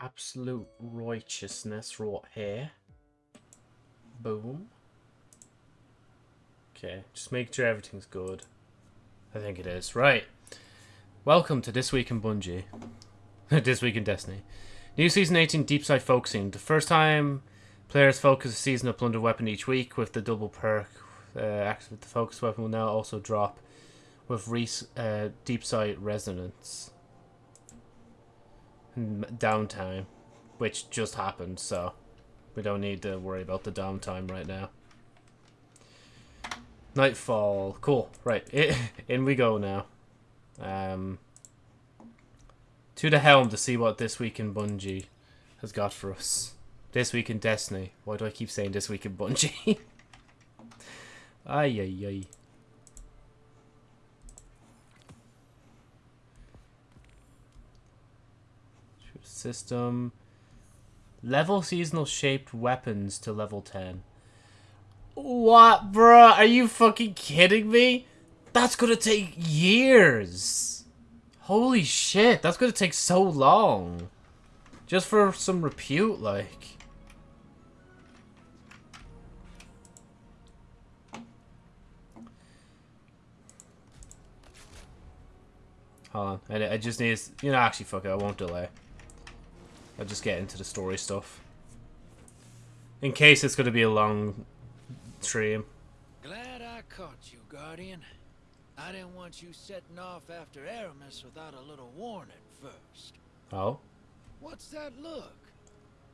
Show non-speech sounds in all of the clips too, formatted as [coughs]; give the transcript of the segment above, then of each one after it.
absolute righteousness right here. Boom. Okay, just make sure everything's good. I think it is. Right. Welcome to This Week in Bungie. [laughs] this Week in Destiny. New Season 18 Deep Sight Focusing. The first time players focus a season of Plunder Weapon each week with the double perk. Uh, the focus weapon will now also drop with res uh, Deep Sight Resonance. Downtime. Which just happened, so we don't need to worry about the downtime right now. Nightfall. Cool. Right. [laughs] In we go now. Um, to the helm to see what this week in Bungie has got for us. This week in Destiny. Why do I keep saying this week in Bungie? [laughs] ay, ay, ay. System. Level seasonal shaped weapons to level 10. What, bruh? Are you fucking kidding me? That's gonna take years. Holy shit, that's gonna take so long. Just for some repute, like. Hold on, I, I just need, you know, actually, fuck it, I won't delay. I'll just get into the story stuff. In case it's going to be a long stream. Glad I caught you, Guardian. I didn't want you setting off after Eramis without a little warning first. Oh? What's that look?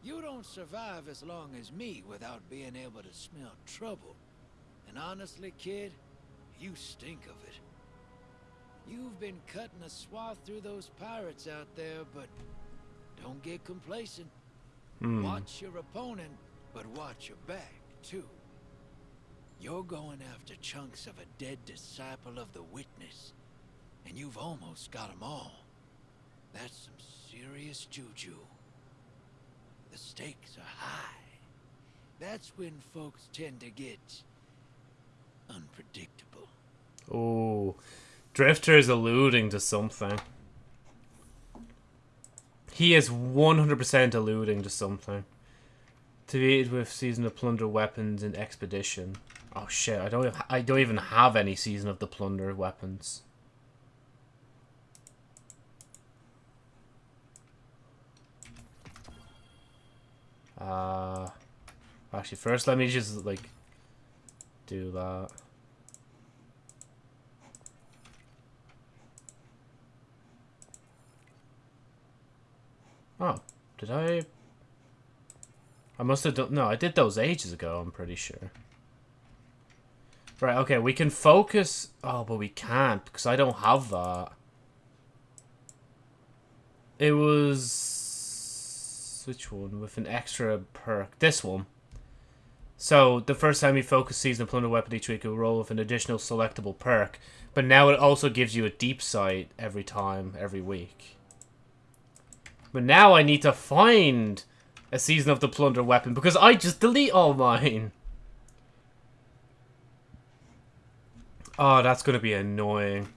You don't survive as long as me without being able to smell trouble. And honestly, kid, you stink of it. You've been cutting a swath through those pirates out there, but don't get complacent. Hmm. Watch your opponent, but watch your back, too. You're going after chunks of a dead disciple of the Witness, and you've almost got them all. That's some serious juju. The stakes are high. That's when folks tend to get unpredictable. Oh, Drifter is alluding to something. He is 100% alluding to something. To be with Season of Plunder weapons in Expedition. Oh shit, I don't I don't even have any Season of the Plunder weapons. Uh actually first let me just like do that. Oh, did I? I must have done... No, I did those ages ago, I'm pretty sure. Right, okay, we can focus... Oh, but we can't, because I don't have that. It was... Which one? With an extra perk. This one. So, the first time you focus Season of Plunder Weapon each week, you roll with an additional selectable perk. But now it also gives you a deep sight every time, every week. But now I need to find a Season of the Plunder weapon because I just delete all mine. Oh, that's going to be annoying.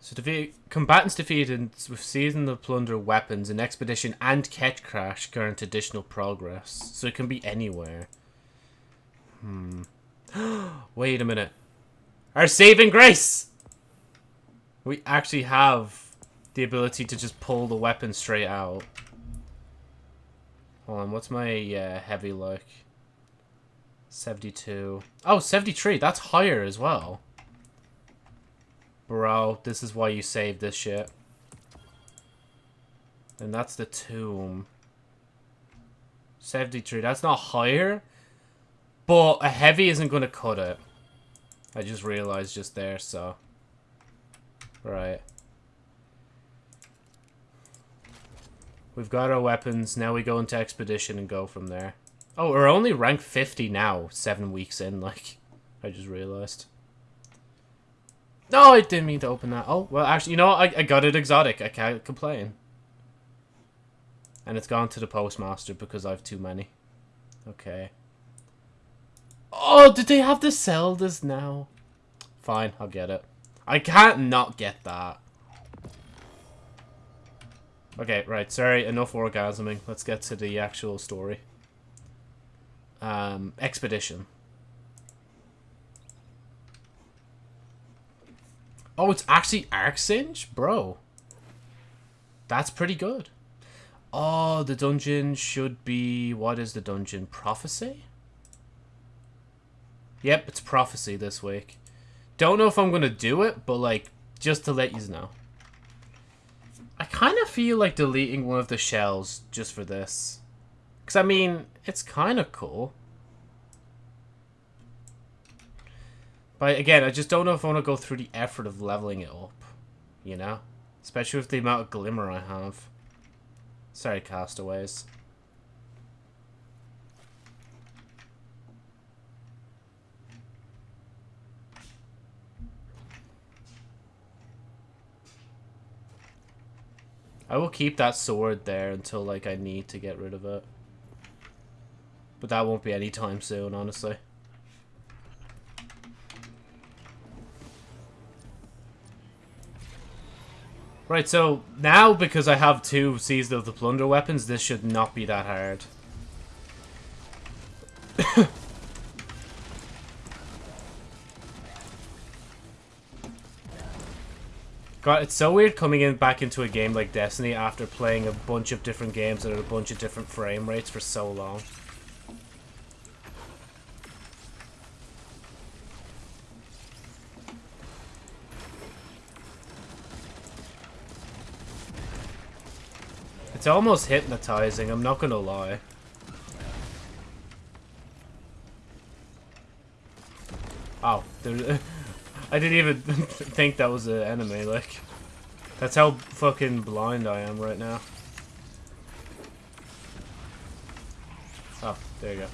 So defeat combatants defeated with Season of Plunder weapons in Expedition and Ketchcrash grant additional progress. So it can be anywhere. Hmm. [gasps] Wait a minute. Our saving grace! We actually have the ability to just pull the weapon straight out. Hold on, what's my uh, heavy look? 72. Oh, 73. That's higher as well. Bro, this is why you saved this shit. And that's the tomb. 73. That's not higher. But a heavy isn't going to cut it. I just realized just there, so... Right. We've got our weapons. Now we go into Expedition and go from there. Oh, we're only rank 50 now, seven weeks in, like, I just realized. No, I didn't mean to open that. Oh, well, actually, you know what? I, I got it exotic. I can't complain. And it's gone to the postmaster because I have too many. Okay. Oh, did they have the Zeldas now? Fine, I'll get it. I can't not get that. Okay, right. Sorry, enough orgasming. Let's get to the actual story. Um, expedition. Oh, it's actually Arcsinge? Bro. That's pretty good. Oh, the dungeon should be... What is the dungeon? Prophecy? Yep, it's Prophecy this week. Don't know if I'm going to do it, but, like, just to let you know. I kind of feel like deleting one of the shells just for this. Because, I mean, it's kind of cool. But, again, I just don't know if I want to go through the effort of leveling it up. You know? Especially with the amount of glimmer I have. Sorry, castaways. I will keep that sword there until, like, I need to get rid of it. But that won't be anytime soon, honestly. Right, so now because I have two Seized of the Plunder weapons, this should not be that hard. [coughs] God, it's so weird coming in back into a game like Destiny after playing a bunch of different games at a bunch of different frame rates for so long. It's almost hypnotizing, I'm not gonna lie. Oh, there, [laughs] I didn't even [laughs] think that was an enemy, like. That's how fucking blind I am right now. Oh, there you go.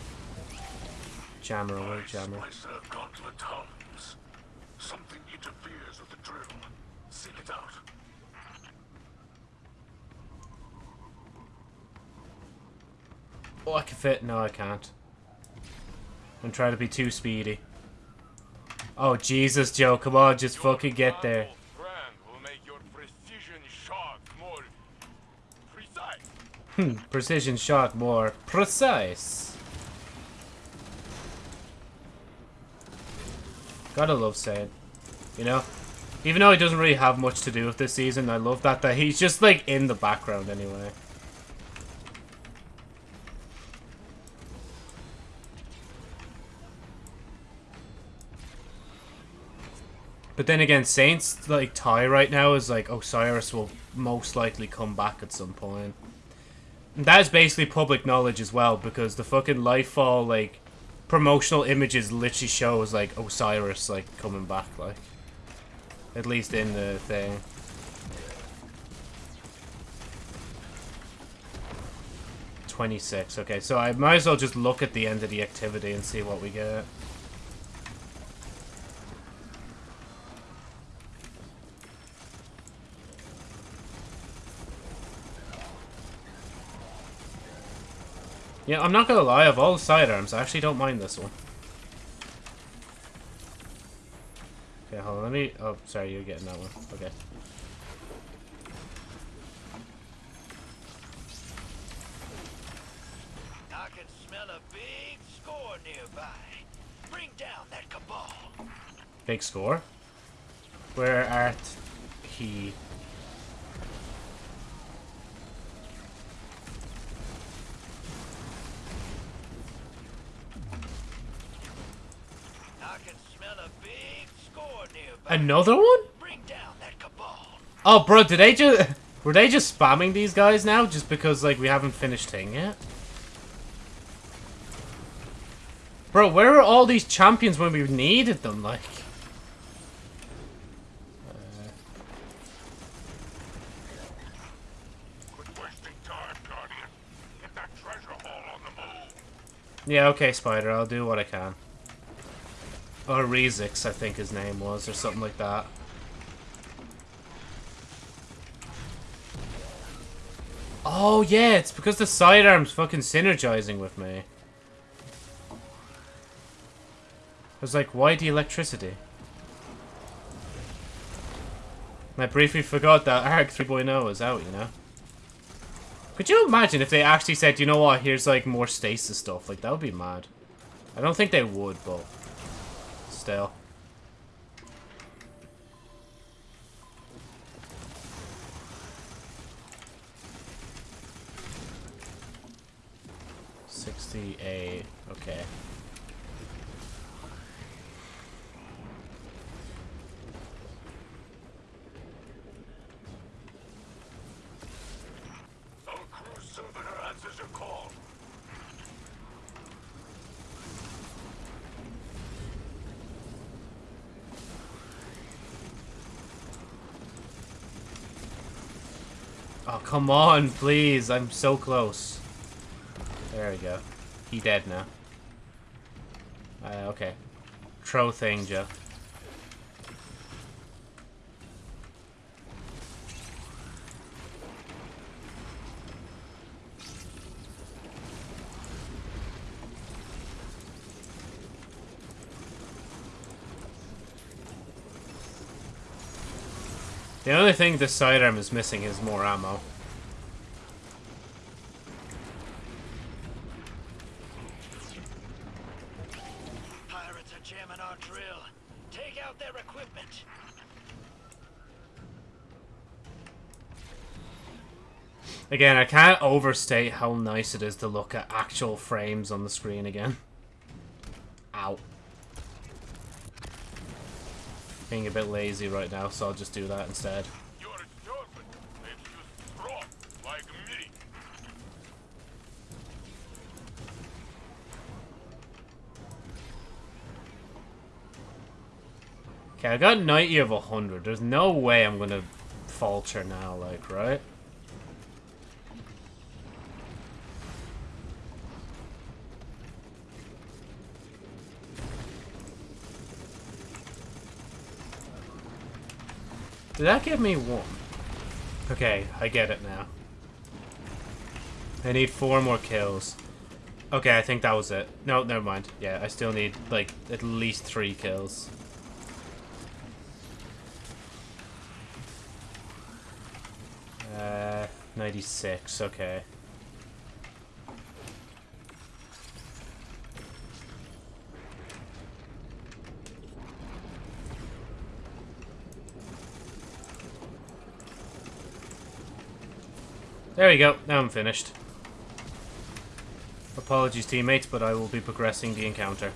Jammer away, jammer. Something interferes with the drill. Seek it out. Oh, I can fit. No, I can't. I'm trying to be too speedy. Oh, Jesus, Joe. Come on, just fucking get there. Hmm, precision shot more precise. Gotta love Saint. You know? Even though he doesn't really have much to do with this season, I love that, that he's just, like, in the background anyway. But then again, Saint's like tie right now is like Osiris will most likely come back at some point. And that is basically public knowledge as well, because the fucking Lightfall like promotional images literally shows like Osiris like coming back, like at least in the thing. Twenty six. Okay, so I might as well just look at the end of the activity and see what we get. Yeah, I'm not gonna lie, of all the sidearms, I actually don't mind this one. Okay, hold on, let me... Oh, sorry, you're getting that one. Okay. I can smell a big score nearby. Bring down that cabal. Big score? Where art he? Another one? Oh, bro, did they just... [laughs] Were they just spamming these guys now just because, like, we haven't finished Ting yet? Bro, where are all these champions when we needed them, like? Uh. Yeah, okay, Spider, I'll do what I can. Or Rezix, I think his name was, or something like that. Oh, yeah, it's because the sidearm's fucking synergizing with me. I was like, why the electricity? I briefly forgot that ARC 3.0 is out, you know? Could you imagine if they actually said, you know what, here's like more stasis stuff? Like, that would be mad. I don't think they would, but still. Sixty-eight. Okay. crew servitor answers your call. Oh, come on, please. I'm so close. There we go. He dead now. Uh, okay. Tro. The only thing this sidearm is missing is more ammo. Pirates are jamming our drill. Take out their equipment. Again, I can't overstate how nice it is to look at actual frames on the screen again. Being a bit lazy right now, so I'll just do that instead. Your servant makes you strong, like me. Okay, I got 90 of 100. There's no way I'm gonna falter now, like, right? Did that give me one? Okay, I get it now. I need four more kills. Okay, I think that was it. No, never mind. Yeah, I still need, like, at least three kills. Uh, 96, okay. There we go, now I'm finished. Apologies teammates, but I will be progressing the encounter.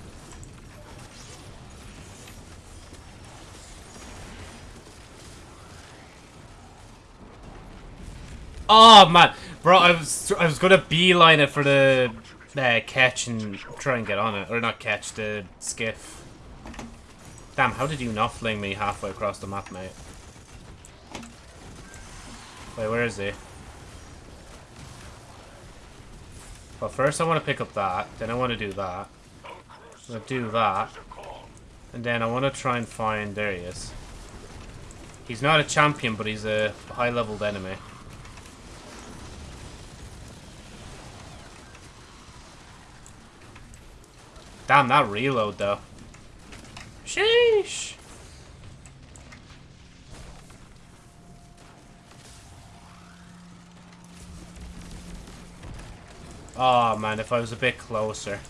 Oh man, bro, I was I was gonna beeline it for the uh, catch and try and get on it, or not catch the skiff. Damn, how did you not fling me halfway across the map, mate? Wait, where is he? Well, first I want to pick up that, then I want to do that. I'm gonna do that, and then I want to try and find. There he is. He's not a champion, but he's a high-leveled enemy. Damn, that reload, though. Sheesh! Oh, man, if I was a bit closer.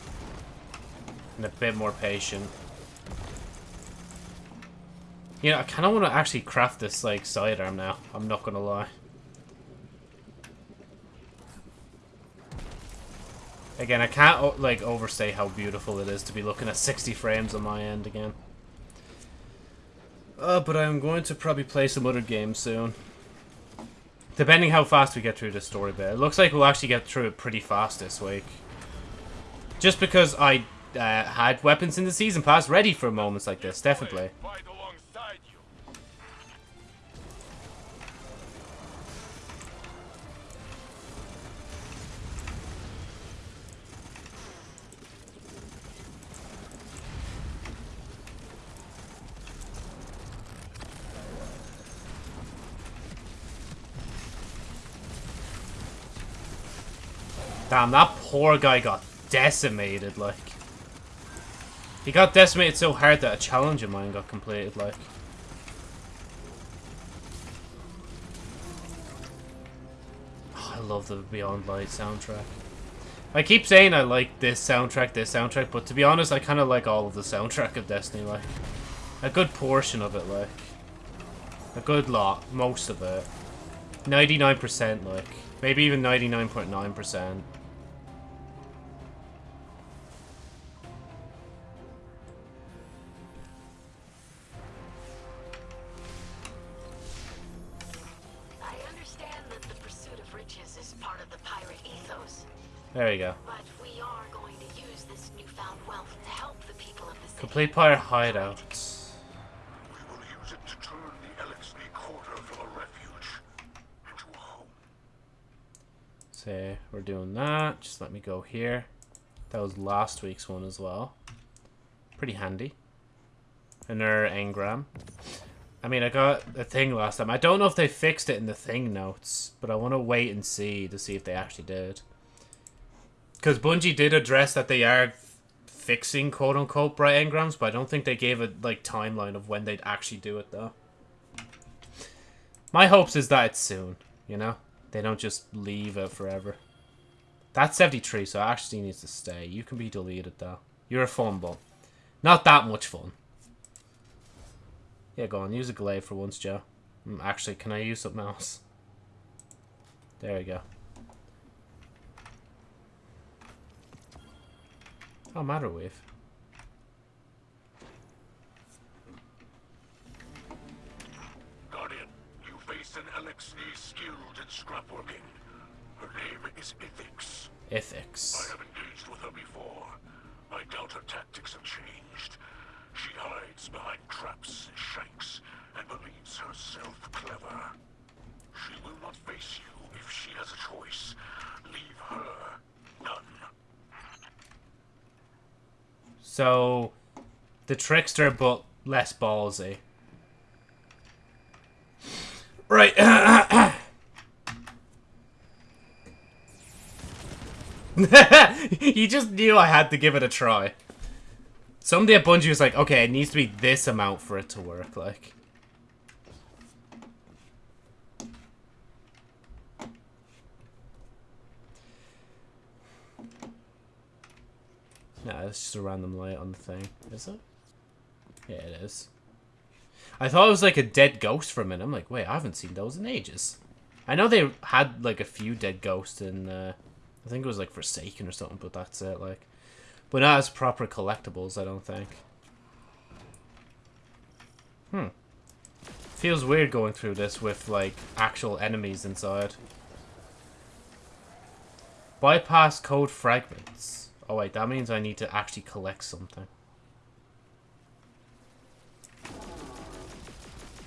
And a bit more patient. You know, I kind of want to actually craft this, like, sidearm now. I'm not going to lie. Again, I can't, like, overstate how beautiful it is to be looking at 60 frames on my end again. Uh, but I'm going to probably play some other games soon. Depending how fast we get through the story bit. It looks like we'll actually get through it pretty fast this week. Just because I uh, had weapons in the season pass ready for moments like this, definitely. Damn, that poor guy got decimated, like. He got decimated so hard that a challenge of mine got completed, like. Oh, I love the Beyond Light soundtrack. I keep saying I like this soundtrack, this soundtrack, but to be honest, I kind of like all of the soundtrack of Destiny, like. A good portion of it, like. A good lot, most of it. 99%, like. Maybe even 99.9%. There we go. but we are going to use this newfound wealth to help the people of the city. Complete pirate hideouts. We will use it to turn the Eliksni quarter from a refuge into a home. Say we're doing that. Just let me go here. That was last week's one as well. Pretty handy. Another engram. I mean, I got a thing last time. I don't know if they fixed it in the thing notes, but I want to wait and see to see if they actually did. Because Bungie did address that they are fixing quote unquote bright engrams, but I don't think they gave a like timeline of when they'd actually do it though. My hopes is that it's soon, you know? They don't just leave it forever. That's 73, so actually needs to stay. You can be deleted though. You're a fun fumble. Not that much fun. Yeah, go on. Use a glaive for once, Joe. Mm, Actually, can I use something else? There we go. Oh, matter wave. Guardian, you face an Eliksni skilled in scrapworking. Her name is Ithix. I have engaged with her before. I doubt her tactics have changed. She hides behind traps and shanks and believes herself clever. She will not face you if she has a choice. Leave her none. So, the trickster, but less ballsy. Right. [laughs] he just knew I had to give it a try. Someday at Bungie was like, okay, it needs to be this amount for it to work, like. Nah, it's just a random light on the thing. Is it? Yeah, it is. I thought it was like a dead ghost for a minute. I'm like, wait, I haven't seen those in ages. I know they had like a few dead ghosts in, uh, I think it was like Forsaken or something, but that's it, like. But not as proper collectibles, I don't think. Hmm. Feels weird going through this with like actual enemies inside. Bypass code fragments. Oh wait, that means I need to actually collect something.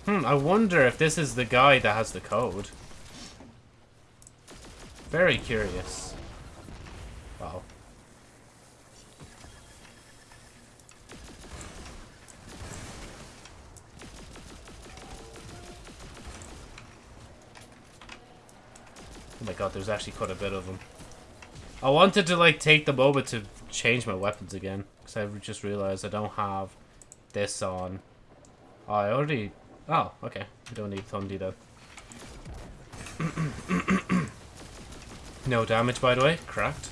Hmm, I wonder if this is the guy that has the code. Very curious. Wow. Oh my god, there's actually quite a bit of them. I wanted to like take the moment to change my weapons again because I just realized I don't have this on. Oh, I already. Oh, okay. I don't need Thundi though. [clears throat] no damage, by the way. Cracked.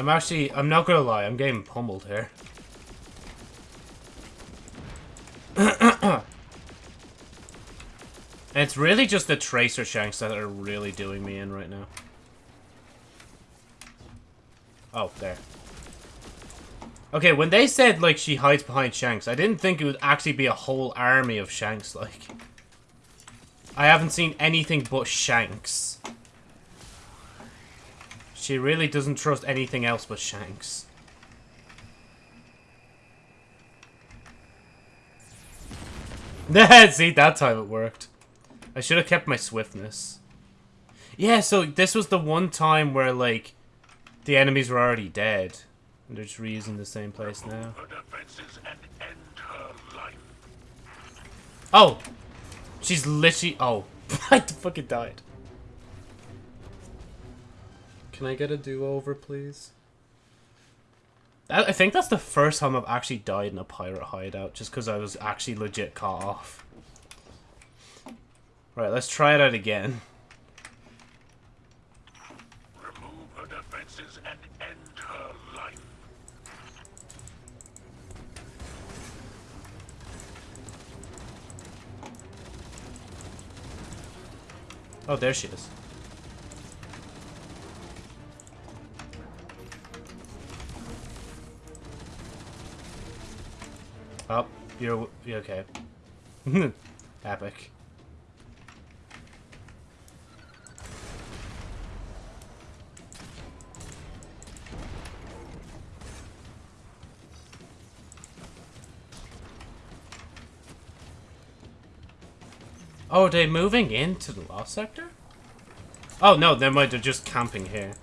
I'm actually, I'm not gonna lie, I'm getting pummeled here. and [coughs] it's really just the Tracer Shanks that are really doing me in right now. Oh, there. Okay, when they said, like, she hides behind Shanks, I didn't think it would actually be a whole army of Shanks, like. I haven't seen anything but Shanks. She really doesn't trust anything else but Shanks. [laughs] See, that time it worked. I should have kept my swiftness. Yeah, so this was the one time where, like, the enemies were already dead. And they're just reusing the same place now. Her defenses and end her life. Oh! She's literally... Oh. [laughs] I fucking died. Can I get a do-over, please? I think that's the first time I've actually died in a pirate hideout, just because I was actually legit caught off. Right, let's try it out again. Remove her defenses and end her life. Oh, there she is. You're, you're okay. [laughs] Epic. Oh, are they moving into the lost sector? Oh no, they might they're just camping here.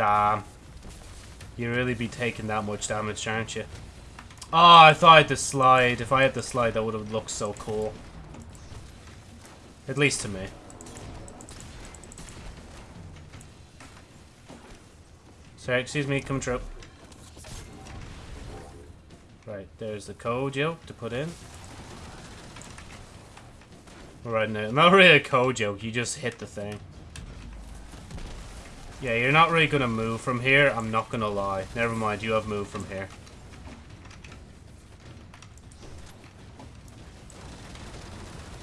Damn. You really be taking that much damage, aren't you? Ah, oh, I thought I had the slide. If I had the slide, that would have looked so cool. At least to me. Sorry, excuse me, come true. Right, there's the code joke to put in. Right now, [laughs] not really a code joke, you just hit the thing. Yeah, you're not really gonna move from here, I'm not gonna lie. Never mind, you have moved from here.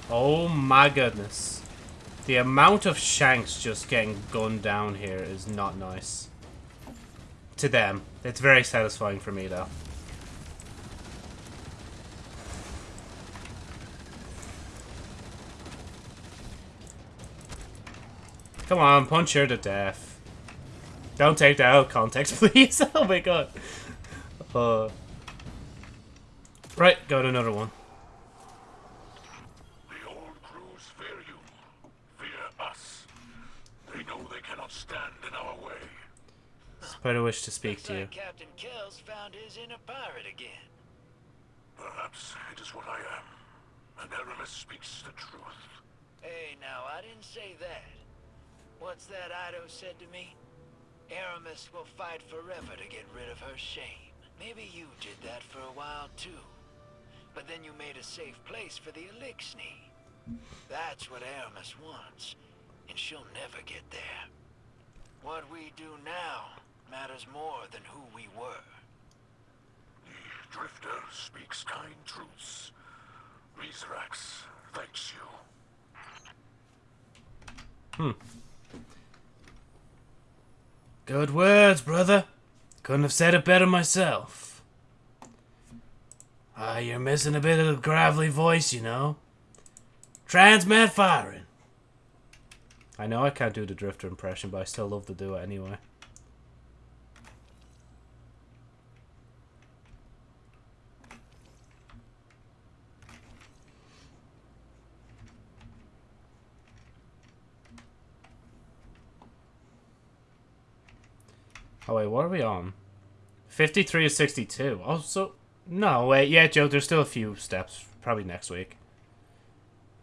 Oh my goodness. The amount of shanks just getting gunned down here is not nice. To them. It's very satisfying for me, though. Come on, punch her to death. Don't take that out of context, [laughs] please. oh my god. Uh, right, go to another one. The old crews fear you. Fear us. They know they cannot stand in our way. Spider wish to speak Looks to you. Captain Kells found his inner pirate again. Perhaps it is what I am. And Eramis speaks the truth. Hey, now, I didn't say that. What's that Eido said to me? Eramis will fight forever to get rid of her shame. Maybe you did that for a while, too. But then you made a safe place for the Eliksni. That's what Eramis wants, and she'll never get there. What we do now matters more than who we were. The Drifter speaks kind truths. Mithrax thanks you. Hmm. Good words, brother. Couldn't have said it better myself. Ah, you're missing a bit of the gravelly voice, you know. Transmat firing. I know I can't do the Drifter impression, but I still love to do it anyway. Oh wait, what are we on? 53 or 62. Oh, so... No, wait, yeah, Joe, there's still a few steps. Probably next week.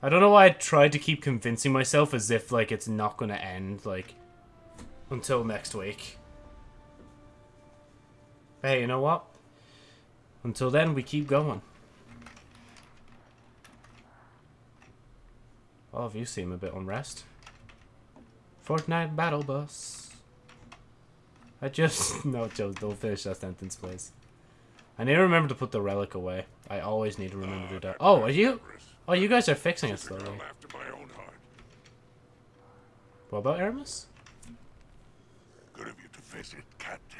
I don't know why I tried to keep convincing myself as if, like, it's not gonna end, like, until next week. Hey, you know what? Until then, we keep going. All of you seem a bit unrest. Fortnite Battle Bus. I just... [laughs] No, Joe, don't finish that sentence, please. I need to remember to put the relic away. I always need to remember to do that. Oh, are you... Oh, you guys are fixing it She's a girl slowly. after my own heart. What about Eramis? Good of you to visit, Captain.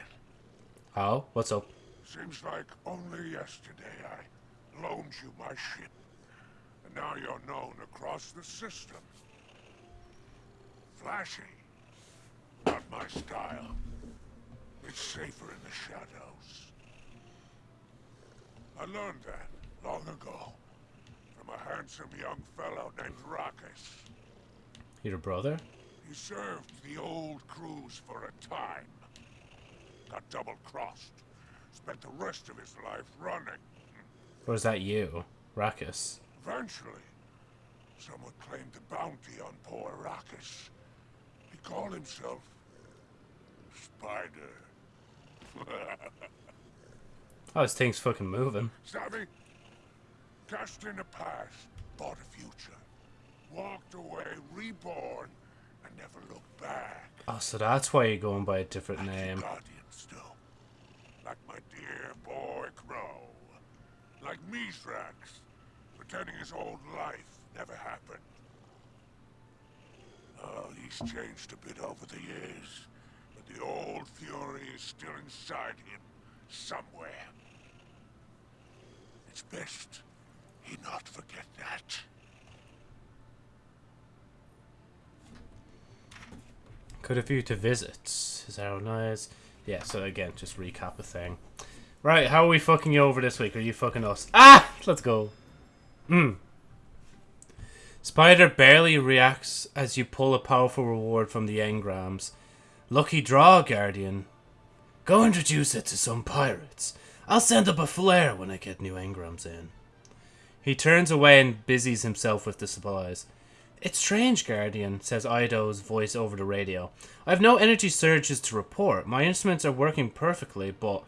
Oh, what's up? Seems like only yesterday I loaned you my ship. And now you're known across the system. Flashy. Not my style. It's safer in the shadows. I learned that long ago from a handsome young fellow named Rakis. Your brother? He served the old crews for a time. Got double-crossed. Spent the rest of his life running. Was that you? Rakis? Eventually, someone claimed the bounty on poor Arrakis. He called himself Spider. [laughs] Oh, this thing's fucking moving. Savvy? Cashed in the past, bought a future. Walked away, reborn, and never looked back. Oh, so that's why you're going by a different Like name. Guardians do. Like my dear boy Crow. Like Mithrax, pretending his old life never happened. Oh, he's changed a bit over the years, the old fury is still inside him, somewhere. It's best he not forget that. Could a you to visits. Is that how nice? Yeah, so again, just recap a thing. Right, how are we fucking you over this week? Are you fucking us? Ah! Let's go. Hmm. Spider barely reacts as you pull a powerful reward from the engrams. Lucky draw, Guardian. Go introduce it to some pirates. I'll send up a flare when I get new engrams in. He turns away and busies himself with the supplies. It's strange, Guardian, says Eido's voice over the radio. I have no energy surges to report. My instruments are working perfectly, but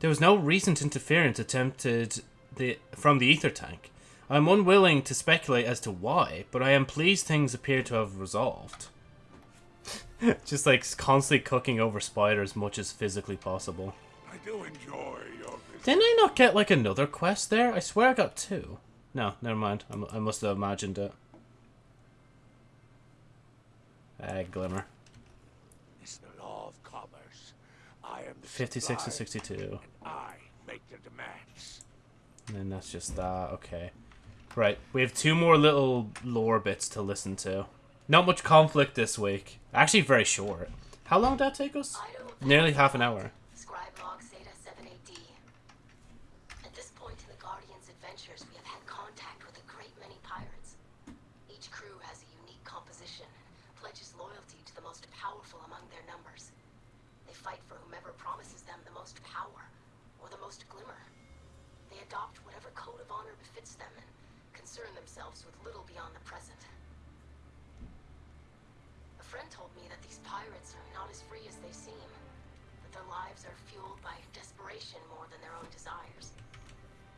there was no recent interference attempted the, from the ether tank. I am unwilling to speculate as to why, but I am pleased things appear to have resolved. [laughs] Just like constantly cooking over Spider as much as physically possible. I do enjoy your visit. Didn't I not get like another quest there? I swear I got two. No, never mind. I, I must have imagined it. Ah, glimmer. It's the law of commerce. I am the 56 to 62. and I make the demands. And then that's just that. Okay. Right. We have two more little lore bits to listen to. Not much conflict this week. Actually, very short. How long did that take us? Nearly half an hour. Scribe log Zeta 7AD. At this point in the Guardian's adventures, we have had contact with a great many pirates. Each crew has a unique composition pledges loyalty to the most powerful among their numbers. They fight for whomever promises them the most power or the most glimmer. They adopt whatever code of honor befits them and concern themselves with little beyond the present. A friend told me that these pirates are not as free as they seem, that their lives are fueled by desperation more than their own desires.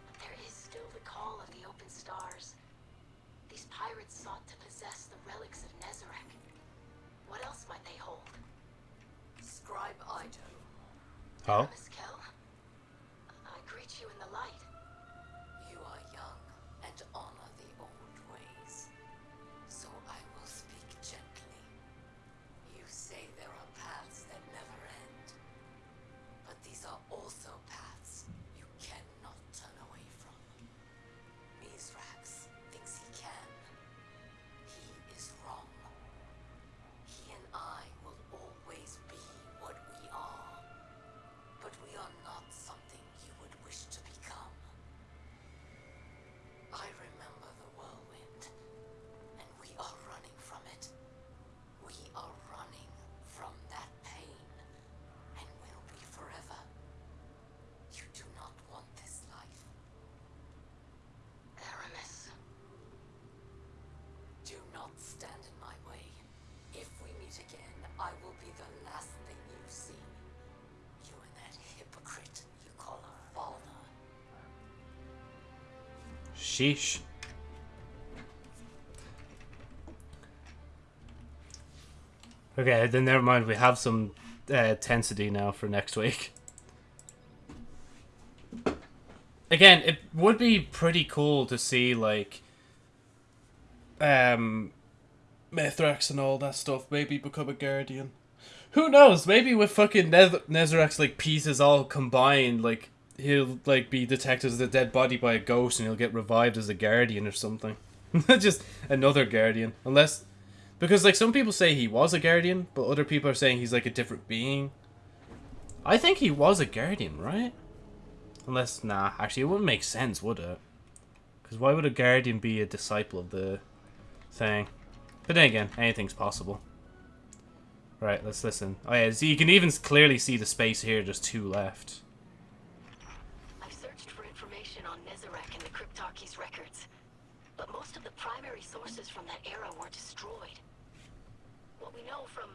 But there is still the call of the open stars. These pirates sought to possess the relics of Nezarec. What else might they hold? Scribe Eido. Oh. Meet again, I will be the last thing you see. You and that hypocrite you call a father. Sheesh. Okay, then never mind. We have some uh, tensity now for next week. Again, it would be pretty cool to see like um Mithrax and all that stuff maybe become a guardian. Who knows? Maybe with fucking Nez- like pieces all combined, like he'll like be detected as a dead body by a ghost, and he'll get revived as a guardian or something. [laughs] Just another guardian, unless because like some people say he was a guardian, but other people are saying he's like a different being. I think he was a guardian, right? Unless nah, actually it wouldn't make sense, would it? Because why would a guardian be a disciple of the thing? But then again, anything's possible. Right, let's listen. Oh yeah, so you can even clearly see the space here. just two left. I've searched for information on Nezarec and the Cryptarchy's records. but most of the primary sources from that era were destroyed. What we know from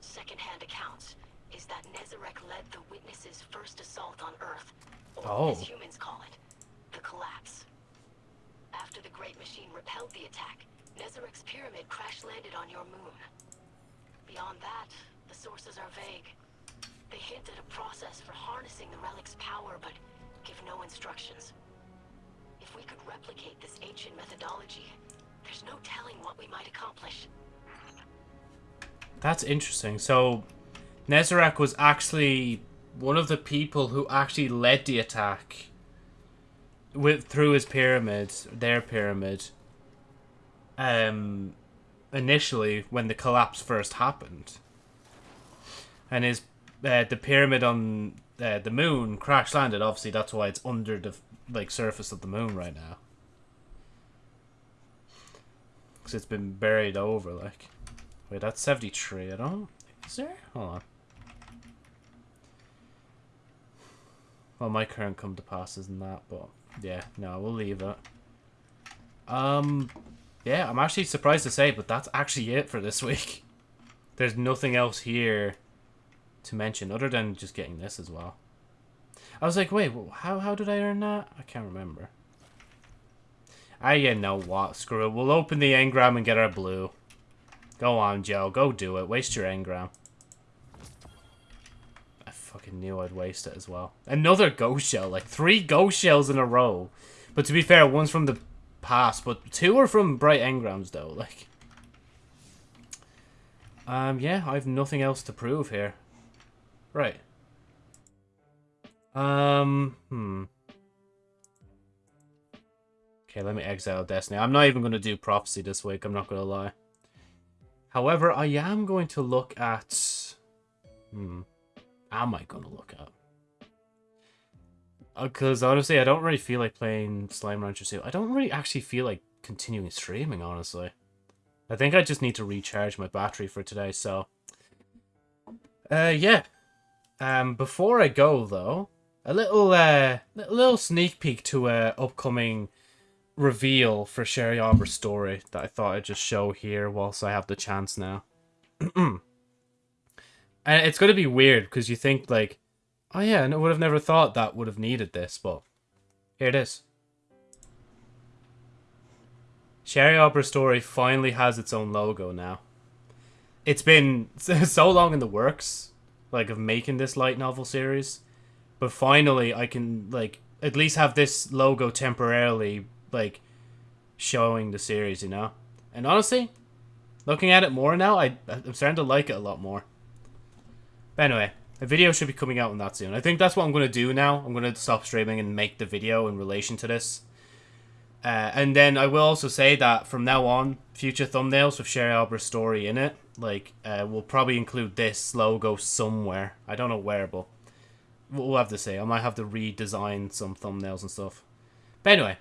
secondhand accounts is that Nezarec led the Witness's first assault on Earth, or Oh. as humans call it, the collapse. After the Great Machine repelled the attack, Nezarec's pyramid crash-landed on your moon. Beyond that, the sources are vague. They hint at a process for harnessing the relic's power, but give no instructions. If we could replicate this ancient methodology, there's no telling what we might accomplish. That's interesting. So, Nezarec was actually one of the people who actually led the attack with through his pyramid, their pyramid. Um, initially when the collapse first happened, and his uh, the pyramid on uh, the moon crash landed. Obviously, that's why it's under the like surface of the moon right now, because it's been buried over like. Wait, that's 73. I don't... Is there? Hold on. Well, my current come to pass isn't that, but... Yeah, no, we'll leave it. Um... Yeah, I'm actually surprised to say, but that's actually it for this week. [laughs] There's nothing else here to mention, other than just getting this as well. I was like, wait, how, how did I earn that? I can't remember. I you know what, screw it. We'll open the engram and get our blue. Go on, Joe. Go do it. Waste your engram. I fucking knew I'd waste it as well. Another ghost shell. Like, three ghost shells in a row. But to be fair, one's from the past, but two are from bright engrams, though. Like... Um, yeah, I have nothing else to prove here. Right. Um, hmm. Okay, let me exile Destiny. I'm not even going to do Prophecy this week, I'm not going to lie. However, I am going to look at... Hmm. Am I going to look at? Because honestly, I don't really feel like playing Slime Rancher 2. I don't really actually feel like continuing streaming, honestly. I think I just need to recharge my battery for today, so... Uh, yeah. Um, before I go, though, a little, uh, little sneak peek to a upcoming reveal for Sherry Arbor's story that I thought I'd just show here whilst I have the chance now. [clears throat] and it's going to be weird because you think like, oh yeah, and I would have never thought that would have needed this, but here it is. Sherry Arbor's story finally has its own logo now. It's been [laughs] so long in the works, like of making this light novel series, but finally I can like at least have this logo temporarily like showing the series, you know. And honestly, looking at it more now, I I'm starting to like it a lot more. But anyway, a video should be coming out on that soon. I think that's what I'm gonna do now. I'm gonna stop streaming and make the video in relation to this. Uh, and then I will also say that from now on, future thumbnails with Sherry Albert's story in it, like, uh, will probably include this logo somewhere. I don't know where, but we'll have to see. I might have to redesign some thumbnails and stuff. But anyway,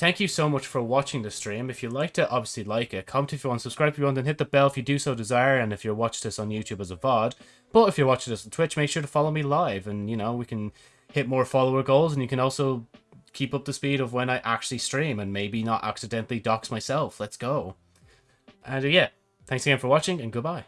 thank you so much for watching the stream. If you liked it, obviously like it. Comment if you want, subscribe if you want, and hit the bell if you do so desire, and if you're watching this on YouTube as a VOD. But if you're watching this on Twitch, make sure to follow me live, and, you know, we can hit more follower goals, and you can also keep up the speed of when I actually stream, and maybe not accidentally dox myself. Let's go. And uh, yeah, thanks again for watching, and goodbye.